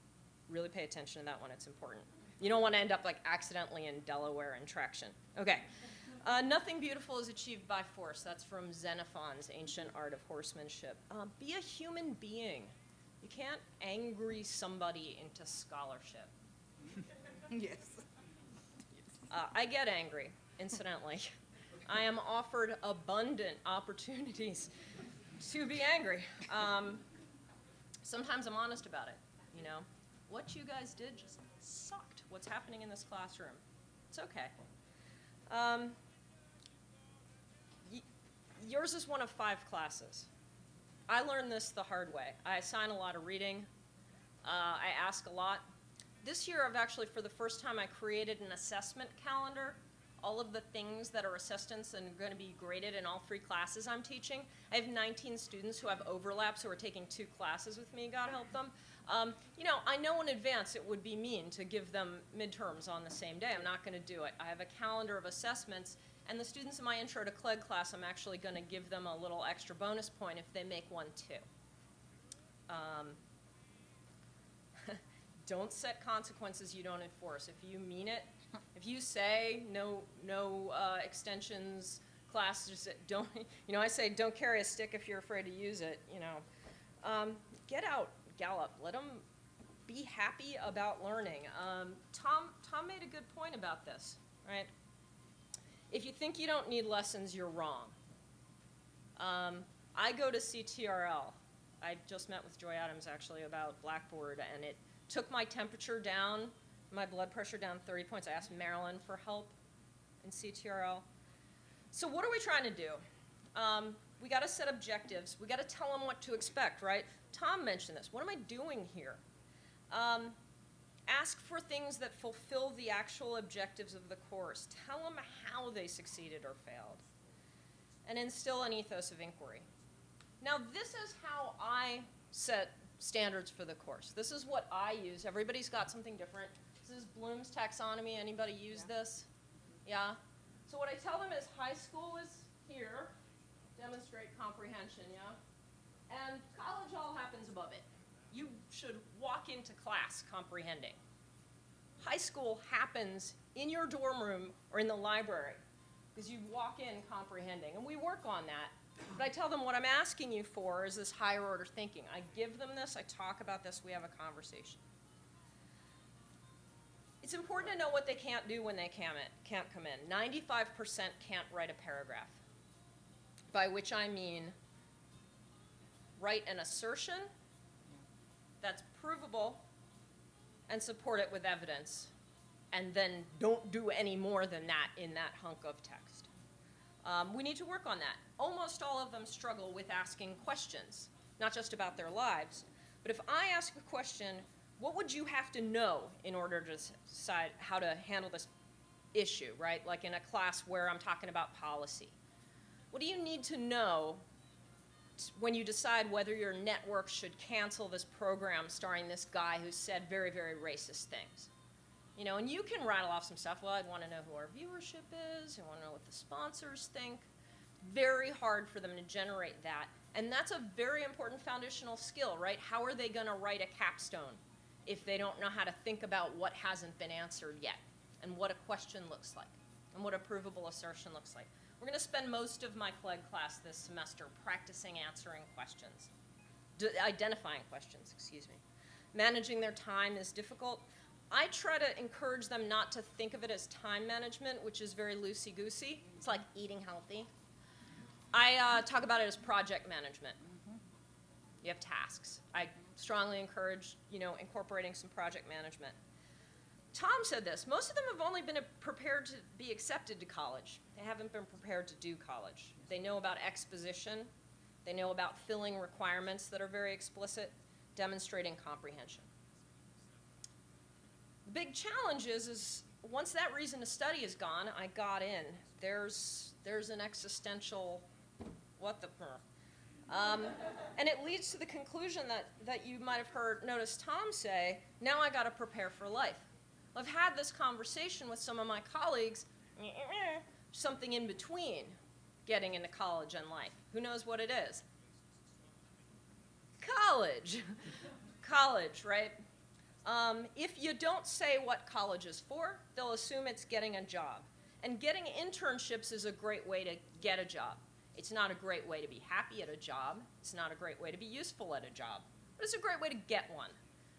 really pay attention to that one. It's important. You don't want to end up like accidentally in Delaware in traction. Okay. Uh, nothing beautiful is achieved by force. That's from Xenophon's Ancient Art of Horsemanship. Uh, be a human being. You can't angry somebody into scholarship. yes. Uh, I get angry, incidentally. I am offered abundant opportunities to be angry. Um, sometimes I'm honest about it. You know, what you guys did just sucked. What's happening in this classroom? It's okay. Um, yours is one of five classes. I learned this the hard way. I assign a lot of reading. Uh, I ask a lot. This year, I've actually, for the first time, I created an assessment calendar all of the things that are assessments and going to be graded in all three classes I'm teaching. I have 19 students who have overlaps who are taking two classes with me, God help them. Um, you know, I know in advance it would be mean to give them midterms on the same day. I'm not going to do it. I have a calendar of assessments, And the students in my intro to CLEG class, I'm actually going to give them a little extra bonus point if they make one too. Um, don't set consequences you don't enforce. If you mean it, if you say no, no uh, extensions, classes don't, you know, I say don't carry a stick if you're afraid to use it. You know, um, get out, gallop. Let them be happy about learning. Um, Tom, Tom made a good point about this, right? If you think you don't need lessons, you're wrong. Um, I go to CTRL. I just met with Joy Adams actually about Blackboard, and it took my temperature down, my blood pressure down 30 points. I asked Marilyn for help in CTRL. So what are we trying to do? Um, we got to set objectives. We got to tell them what to expect, right? Tom mentioned this. What am I doing here? Um, ask for things that fulfill the actual objectives of the course. Tell them how they succeeded or failed. And instill an ethos of inquiry. Now, this is how I set standards for the course. This is what I use. Everybody's got something different. This is Bloom's taxonomy. Anybody use this? Yeah? So what I tell them is high school is here, demonstrate comprehension, yeah? And college all happens above it. You should walk into class comprehending. High school happens in your dorm room or in the library because you walk in comprehending. And we work on that. But I tell them what I'm asking you for is this higher order thinking. I give them this, I talk about this, we have a conversation. It's important to know what they can't do when they can't, can't come in. 95% can't write a paragraph, by which I mean write an assertion that's provable and support it with evidence, and then don't do any more than that in that hunk of text. Um, we need to work on that. Almost all of them struggle with asking questions, not just about their lives, but if I ask a question, what would you have to know in order to decide how to handle this issue, right? Like in a class where I'm talking about policy. What do you need to know when you decide whether your network should cancel this program starring this guy who said very, very racist things? You know, and you can rattle off some stuff. Well, I'd want to know who our viewership is. I want to know what the sponsors think. Very hard for them to generate that. And that's a very important foundational skill, right? How are they going to write a capstone if they don't know how to think about what hasn't been answered yet and what a question looks like and what a provable assertion looks like? We're going to spend most of my CLEG class this semester practicing answering questions, d- identifying questions, excuse me. Managing their time is difficult. I try to encourage them not to think of it as time management, which is very loosey goosey. It's like eating healthy. I uh, talk about it as project management. You have tasks. I strongly encourage, you know, incorporating some project management. Tom said this. Most of them have only been prepared to be accepted to college. They haven't been prepared to do college. They know about exposition. They know about filling requirements that are very explicit, demonstrating comprehension. The big challenge is, is once that reason to study is gone, I got in. There's, there's an existential, what the, um, and it leads to the conclusion that, that you might have heard, noticed Tom say, now I gotta prepare for life. I've had this conversation with some of my colleagues, something in between getting into college and life. Who knows what it is? College. college, right? Um, if you don't say what college is for, they'll assume it's getting a job. And getting internships is a great way to get a job. It's not a great way to be happy at a job. It's not a great way to be useful at a job. But it's a great way to get one.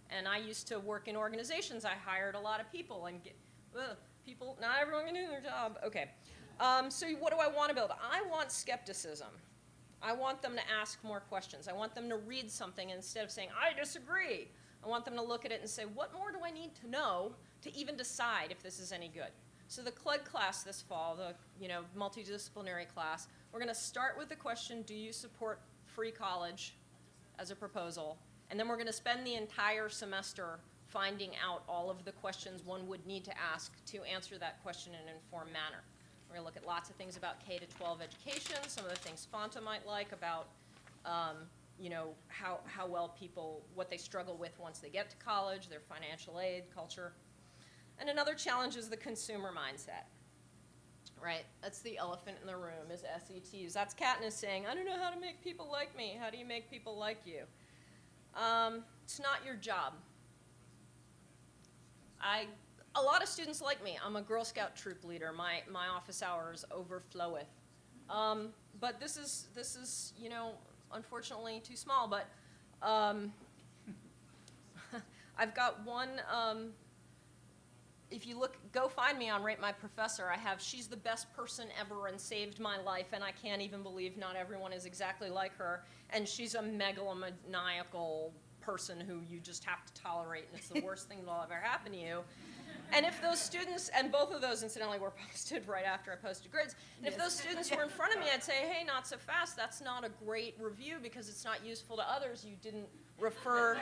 And I used to work in organizations. I hired a lot of people and get ugh, people. Not everyone can do their job. Okay. Um, so what do I want to build? I want skepticism. I want them to ask more questions. I want them to read something instead of saying I disagree. I want them to look at it and say, what more do I need to know to even decide if this is any good? So the CLEG class this fall, the you know multidisciplinary class, we're going to start with the question, do you support free college as a proposal? And then we're going to spend the entire semester finding out all of the questions one would need to ask to answer that question in an informed manner. We're going to look at lots of things about K to 12 education, some of the things Fanta might like about um, you know, how, how well people, what they struggle with once they get to college, their financial aid, culture. And another challenge is the consumer mindset. right? That's the elephant in the room is SETs. That's Katniss saying, I don't know how to make people like me. How do you make people like you? Um, it's not your job. I, a lot of students like me. I'm a Girl Scout troop leader. My, my office hours overfloweth. Um, but this is, this is, you know, unfortunately too small, but, um, I've got one, um, if you look, go find me on Rate My Professor. I have She's the Best Person Ever and Saved My Life, and I can't even believe not everyone is exactly like her. And she's a megalomaniacal person who you just have to tolerate, and it's the worst thing that'll ever happen to you. And if those students, and both of those incidentally were posted right after I posted grids, and if those students were in front of me, I'd say, hey, not so fast, that's not a great review because it's not useful to others. You didn't refer,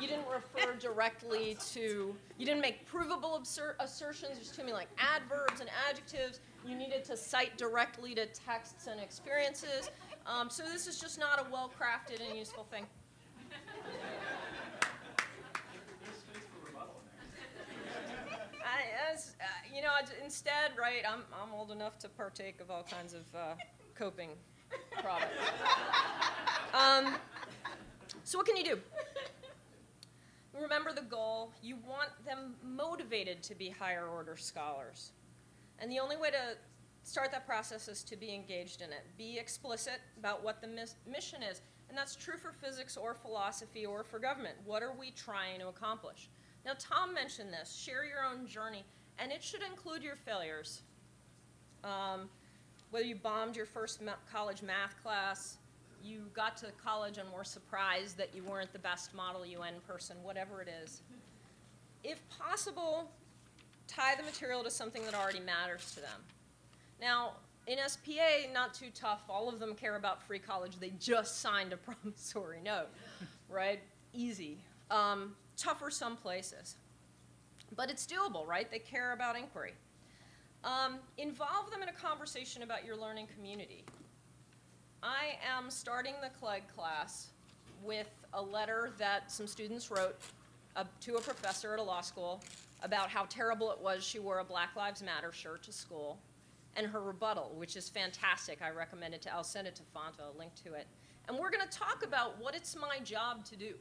you didn't refer directly to, you didn't make provable assertions, there's too many like adverbs and adjectives. You needed to cite directly to texts and experiences. Um, so this is just not a well-crafted and useful thing. Uh, you know, instead, right, I'm, I'm old enough to partake of all kinds of uh, coping products. Um, so what can you do? Remember the goal. You want them motivated to be higher order scholars. And the only way to start that process is to be engaged in it. Be explicit about what the mis- mission is. And that's true for physics or philosophy or for government. What are we trying to accomplish? Now, Tom mentioned this share your own journey, and it should include your failures. Um, whether you bombed your first ma- college math class, you got to college and were surprised that you weren't the best Model UN person, whatever it is. If possible, tie the material to something that already matters to them. Now, in SPA, not too tough. All of them care about free college. They just signed a promissory note, right? Easy. Um, tougher some places. But it's doable, right? They care about inquiry. Um, involve them in a conversation about your learning community. I am starting the CLEG class with a letter that some students wrote uh, to a professor at a law school about how terrible it was she wore a Black Lives Matter shirt to school, and her rebuttal, which is fantastic. I recommend it to, I'll send it to Fanta, a link to it. And we're going to talk about what it's my job to do.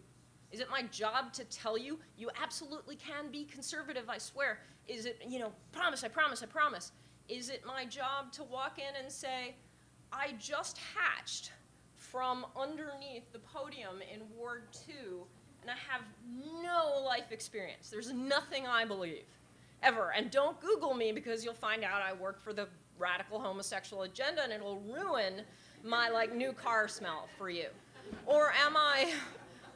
Is it my job to tell you you absolutely can be conservative, I swear? Is it, you know, promise, I promise, I promise? Is it my job to walk in and say, I just hatched from underneath the podium in Ward 2, and I have no life experience. There's nothing I believe, ever. And don't Google me because you'll find out I work for the radical homosexual agenda and it'll ruin my like new car smell for you. Or am I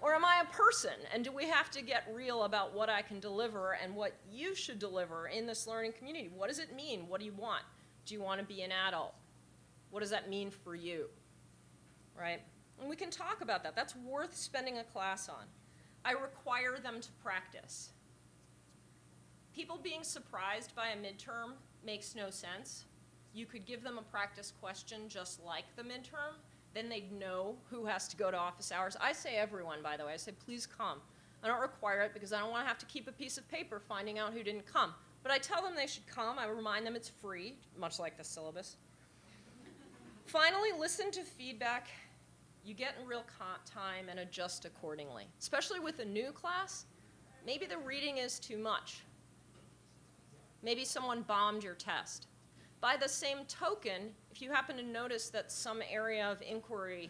or am I a person? And do we have to get real about what I can deliver and what you should deliver in this learning community? What does it mean? What do you want? Do you want to be an adult? What does that mean for you? Right? And we can talk about that. That's worth spending a class on. I require them to practice. People being surprised by a midterm makes no sense. You could give them a practice question just like the midterm, then they'd know who has to go to office hours. I say everyone, by the way. I say, please come. I don't require it because I don't want to have to keep a piece of paper finding out who didn't come. But I tell them they should come. I remind them it's free, much like the syllabus. Finally, listen to feedback you get in real time and adjust accordingly. Especially with a new class, maybe the reading is too much. Maybe someone bombed your test. By the same token, if you happen to notice that some area of inquiry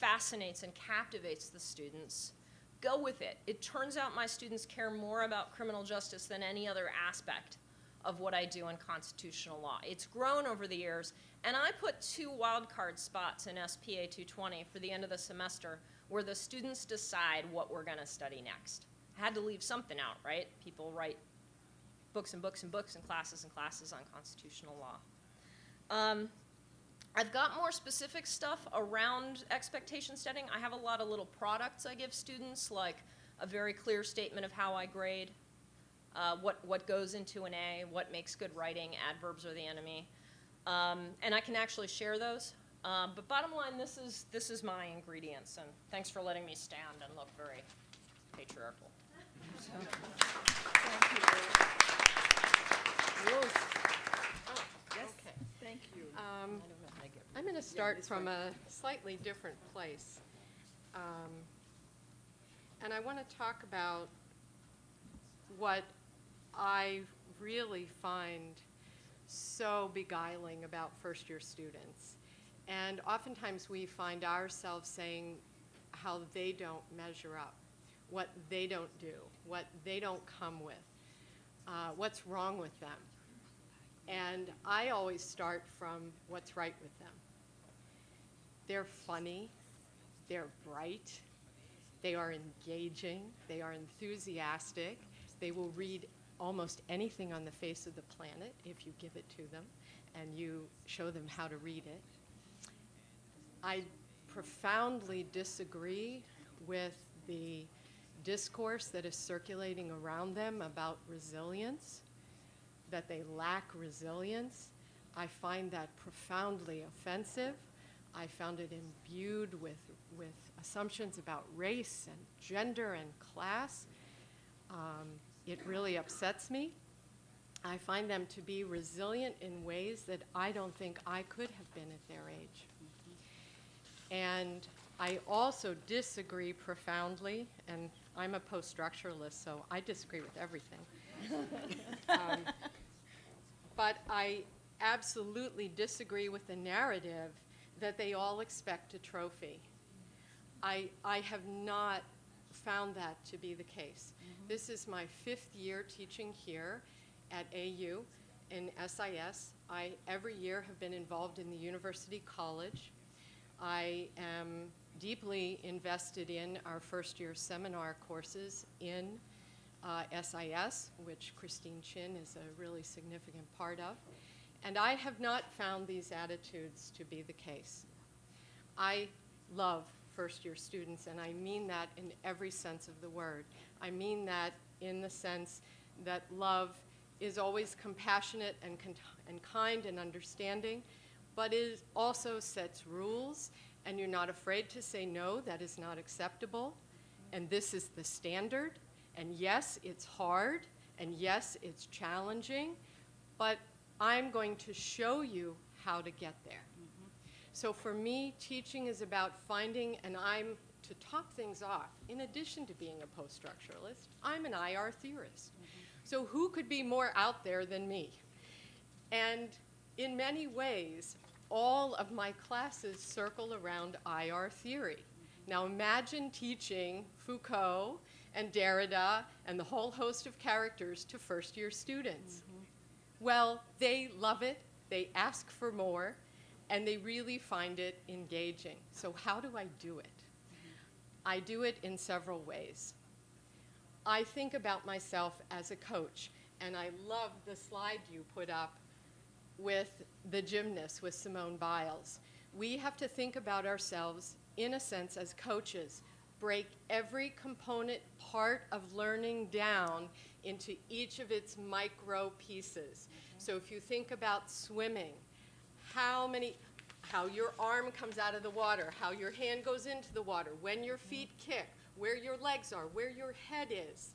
fascinates and captivates the students, go with it. It turns out my students care more about criminal justice than any other aspect of what I do in constitutional law. It's grown over the years, and I put two wildcard spots in SPA 220 for the end of the semester where the students decide what we're going to study next. I had to leave something out, right? People write books and books and books and classes and classes on constitutional law. Um, I've got more specific stuff around expectation setting. I have a lot of little products I give students, like a very clear statement of how I grade, uh, what, what goes into an A, what makes good writing, adverbs are the enemy. Um, and I can actually share those. Um, but bottom line, this is, this is my ingredients, and thanks for letting me stand and look very patriarchal. So, thank you. Ruth. Oh, Yes. okay. start from a slightly different place. Um, And I want to talk about what I really find so beguiling about first-year students. And oftentimes we find ourselves saying how they don't measure up, what they don't do, what they don't come with, uh, what's wrong with them. And I always start from what's right with them. They're funny, they're bright, they are engaging, they are enthusiastic, they will read almost anything on the face of the planet if you give it to them and you show them how to read it. I profoundly disagree with the discourse that is circulating around them about resilience, that they lack resilience. I find that profoundly offensive. I found it imbued with, with assumptions about race and gender and class. Um, it really upsets me. I find them to be resilient in ways that I don't think I could have been at their age. And I also disagree profoundly, and I'm a post-structuralist, so I disagree with everything. Um, But I absolutely disagree with the narrative that they all expect a trophy. I, I have not found that to be the case. This is my fifth year teaching here at AU in SIS. I, every year, have been involved in the University College. I am deeply invested in our first year seminar courses in uh, SIS, which Christine Chin is a really significant part of. And I have not found these attitudes to be the case. I love first year students, and I mean that in every sense of the word. I mean that in the sense that love is always compassionate and, and kind and understanding, but it also sets rules, and you're not afraid to say, no, that is not acceptable, and this is the standard. And yes, it's hard, and yes, it's challenging, but I'm going to show you how to get there. So for me, teaching is about finding, and I'm, to top things off, in addition to being a post-structuralist, I'm an IR theorist. Mm-hmm. So who could be more out there than me? And in many ways, all of my classes circle around IR theory. Mm-hmm. Now imagine teaching Foucault and Derrida and the whole host of characters to first year students. Mm-hmm. Well, they love it, they ask for more, and they really find it engaging. So, how do I do it? Mm-hmm. I do it in several ways. I think about myself as a coach, and I love the slide you put up with the gymnast, with Simone Biles. We have to think about ourselves, in a sense, as coaches. Break every component part of learning down into each of its micro pieces. Mm-hmm. So if you think about swimming, how many, how your arm comes out of the water, how your hand goes into the water, when your feet kick, where your legs are, where your head is.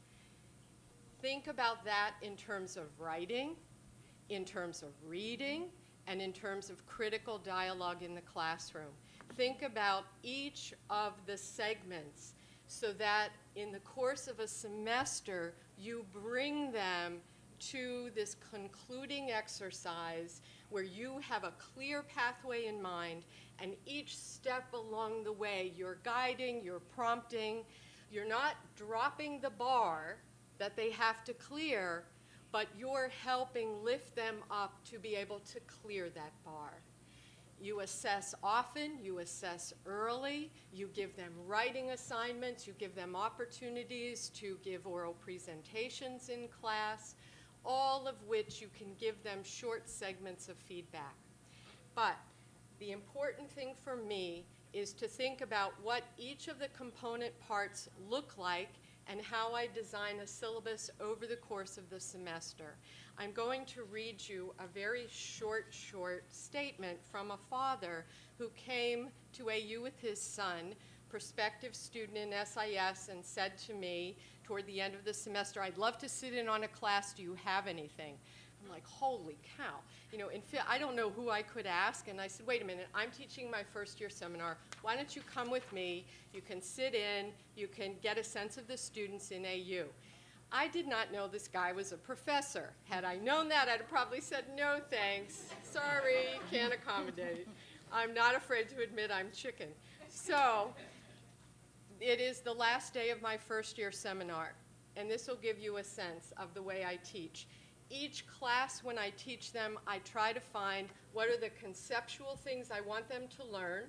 Think about that in terms of writing, in terms of reading, and in terms of critical dialogue in the classroom. Think about each of the segments so that in the course of a semester, you bring them to this concluding exercise where you have a clear pathway in mind, and each step along the way, you're guiding, you're prompting, you're not dropping the bar that they have to clear, but you're helping lift them up to be able to clear that bar. You assess often, you assess early, you give them writing assignments, you give them opportunities to give oral presentations in class, all of which you can give them short segments of feedback. But the important thing for me is to think about what each of the component parts look like and how I design a syllabus over the course of the semester. I'm going to read you a very short, short statement from a father who came to AU with his son, prospective student in SIS, and said to me toward the end of the semester, I'd love to sit in on a class, do you have anything? I'm like, holy cow. You know, in I don't know who I could ask. And I said, wait a minute, I'm teaching my first year seminar. Why don't you come with me? You can sit in, you can get a sense of the students in AU. I did not know this guy was a professor. Had I known that, I'd have probably said, no thanks. Sorry, can't accommodate. I'm not afraid to admit I'm chicken. So, it is the last day of my first year seminar, and this will give you a sense of the way I teach. Each class, when I teach them, I try to find what are the conceptual things I want them to learn,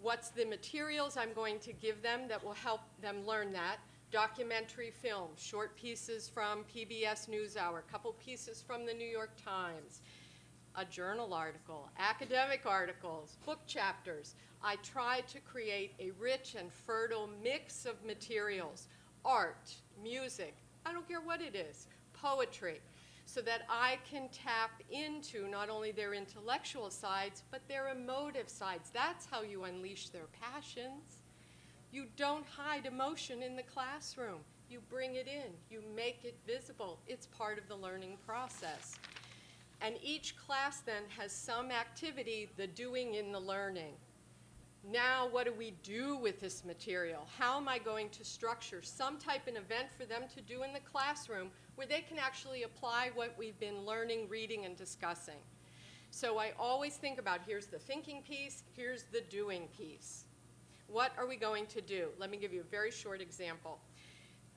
what's the materials I'm going to give them that will help them learn that, documentary film, short pieces from PBS NewsHour, a couple pieces from the New York Times, a journal article, academic articles, book chapters. I try to create a rich and fertile mix of materials, art, music, I don't care what it is, poetry, so that I can tap into not only their intellectual sides, but their emotive sides. That's how you unleash their passions. You don't hide emotion in the classroom. You bring it in. You make it visible. It's part of the learning process. And each class then has some activity, the doing in the learning. Now, what do we do with this material? How am I going to structure some type of event for them to do in the classroom where they can actually apply what we've been learning, reading, and discussing? So I always think about here's the thinking piece, here's the doing piece. What are we going to do? Let me give you a very short example.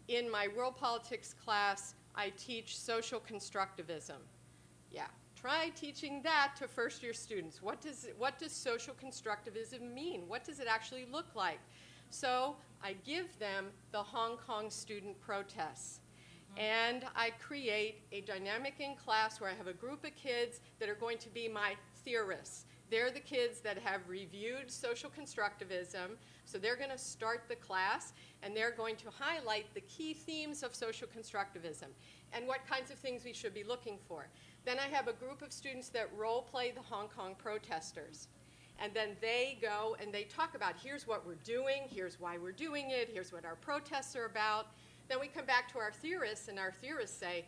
In my world politics class, I teach social constructivism. Yeah, try teaching that to first year students. What does, what does social constructivism mean? What does it actually look like? So I give them the Hong Kong student protests. Mm-hmm. And I create a dynamic in class where I have a group of kids that are going to be my theorists. They're the kids that have reviewed social constructivism, so they're going to start the class and they're going to highlight the key themes of social constructivism and what kinds of things we should be looking for. Then I have a group of students that role play the Hong Kong protesters. And then they go and they talk about here's what we're doing, here's why we're doing it, here's what our protests are about. Then we come back to our theorists, and our theorists say,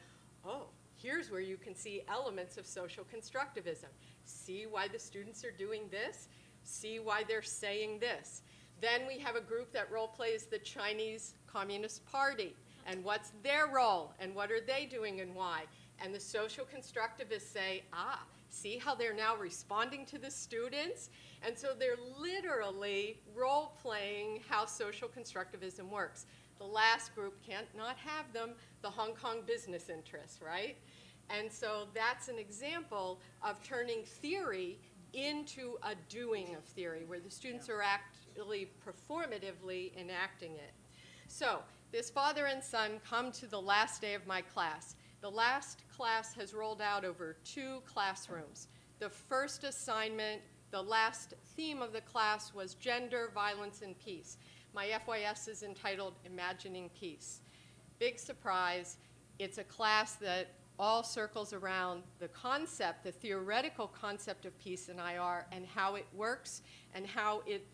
oh, here's where you can see elements of social constructivism. See why the students are doing this, see why they're saying this. Then we have a group that role plays the Chinese Communist Party, and what's their role, and what are they doing, and why. And the social constructivists say, ah, see how they're now responding to the students? And so they're literally role playing how social constructivism works. The last group can't not have them, the Hong Kong business interests, right? And so that's an example of turning theory into a doing of theory, where the students are actually performatively enacting it. So this father and son come to the last day of my class. The last class has rolled out over two classrooms. The first assignment, the last theme of the class was gender, violence, and peace. My FYS is entitled Imagining Peace. Big surprise, it's a class that all circles around the concept, the theoretical concept of peace in IR and how it works and how it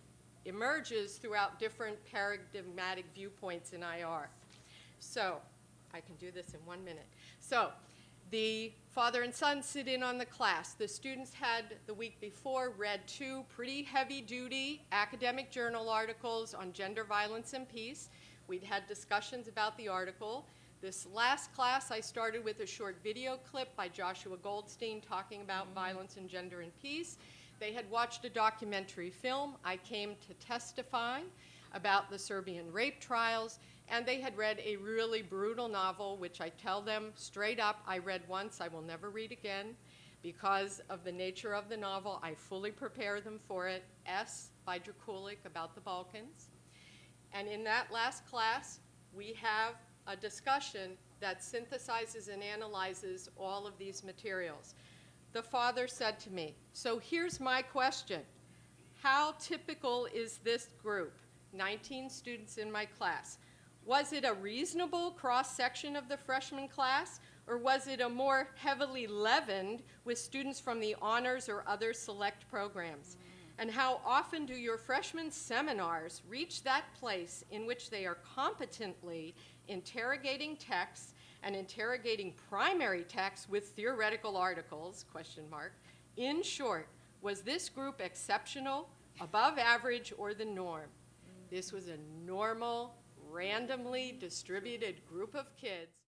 emerges throughout different paradigmatic viewpoints in IR. So, I can do this in one minute. So, the father and son sit in on the class. The students had the week before read two pretty heavy duty academic journal articles on gender violence and peace. We'd had discussions about the article. This last class, I started with a short video clip by Joshua Goldstein talking about mm-hmm. violence and gender and peace. They had watched a documentary film. I came to testify about the Serbian rape trials, and they had read a really brutal novel, which I tell them straight up, I read once, I will never read again. Because of the nature of the novel, I fully prepare them for it. S by Drakulić about the Balkans. And in that last class, we have a discussion that synthesizes and analyzes all of these materials. The father said to me, so here's my question. How typical is this group? 19 students in my class. Was it a reasonable cross-section of the freshman class, or was it a more heavily leavened with students from the honors or other select programs? And how often do your freshman seminars reach that place in which they are competently interrogating texts and interrogating primary texts with theoretical articles, question mark. In short, was this group exceptional, above average, or the norm? This was a normal, randomly distributed group of kids